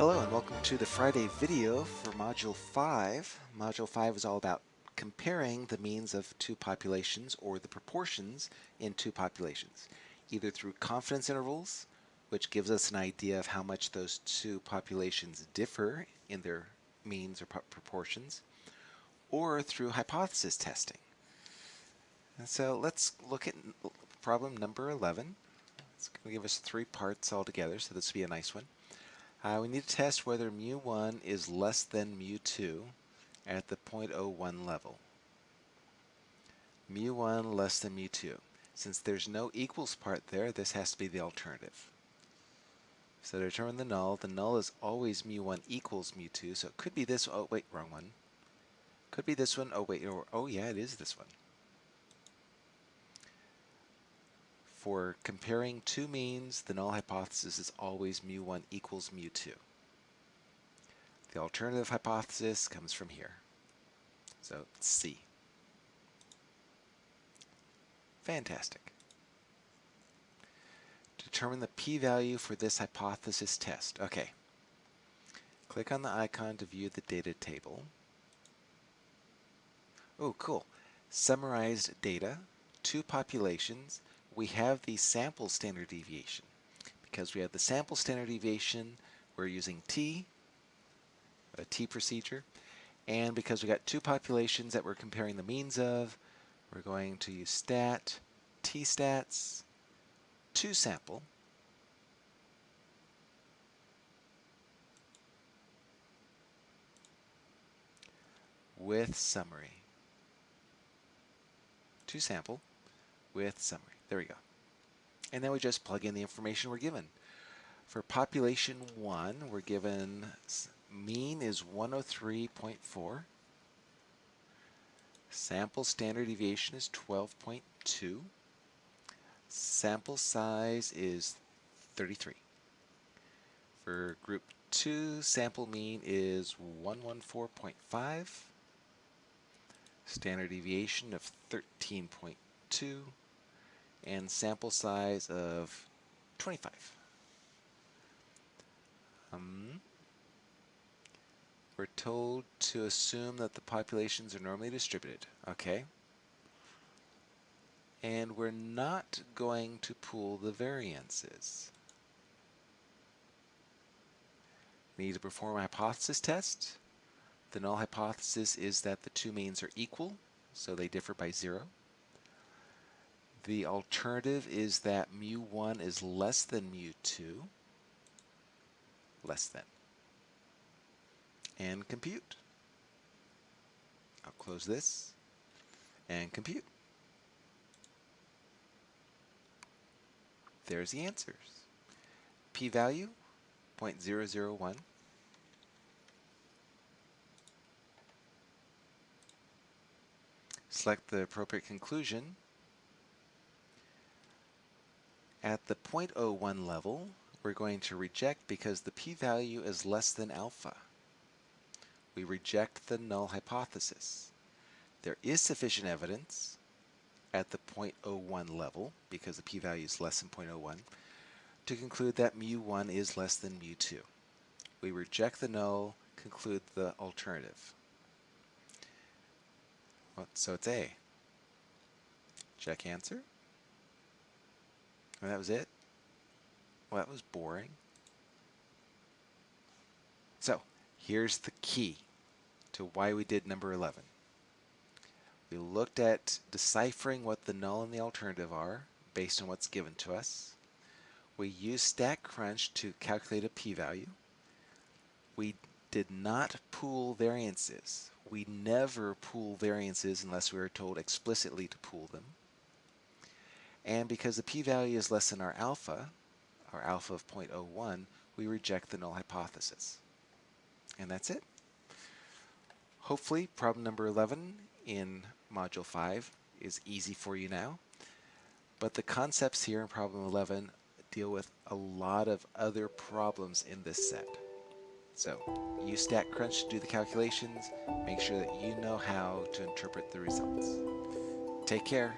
Hello and welcome to the Friday video for Module 5. Module 5 is all about comparing the means of two populations or the proportions in two populations, either through confidence intervals, which gives us an idea of how much those two populations differ in their means or proportions, or through hypothesis testing. And so let's look at problem number 11. It's going to give us three parts altogether, so this will be a nice one. Uh, we need to test whether mu1 is less than mu2 at the 0.01 level. mu1 less than mu2. Since there's no equals part there, this has to be the alternative. So to determine the null, the null is always mu1 equals mu2, so it could be this, oh wait, wrong one. Could be this one, oh wait, or, oh yeah, it is this one. For comparing two means, the null hypothesis is always mu1 equals mu2. The alternative hypothesis comes from here. So C. Fantastic. Determine the p-value for this hypothesis test. Okay. Click on the icon to view the data table. Oh, cool. Summarized data, two populations, we have the sample standard deviation. Because we have the sample standard deviation, we're using t, a t procedure, and because we got two populations that we're comparing the means of, we're going to use stat, t-stats, two sample, with summary. Two sample with summary. There we go. And then we just plug in the information we're given. For population 1, we're given mean is 103.4. Sample standard deviation is 12.2. Sample size is 33. For group 2, sample mean is 114.5. Standard deviation of 13.2 and sample size of 25. Um, we're told to assume that the populations are normally distributed. Okay. And we're not going to pool the variances. We need to perform a hypothesis test. The null hypothesis is that the two means are equal, so they differ by zero. The alternative is that mu1 is less than mu2, less than. And compute. I'll close this and compute. There's the answers. p-value 0.001. Select the appropriate conclusion at the 0.01 level, we're going to reject because the p-value is less than alpha. We reject the null hypothesis. There is sufficient evidence at the 0.01 level, because the p-value is less than 0.01, to conclude that mu1 is less than mu2. We reject the null, conclude the alternative. Well, so it's A. Check answer. And that was it? Well, that was boring. So, here's the key to why we did number 11. We looked at deciphering what the null and the alternative are based on what's given to us. We used StatCrunch to calculate a p-value. We did not pool variances. We never pool variances unless we are told explicitly to pool them. And because the p-value is less than our alpha, our alpha of 0.01, we reject the null hypothesis. And that's it. Hopefully, problem number 11 in Module 5 is easy for you now. But the concepts here in problem 11 deal with a lot of other problems in this set. So use StatCrunch to do the calculations. Make sure that you know how to interpret the results. Take care.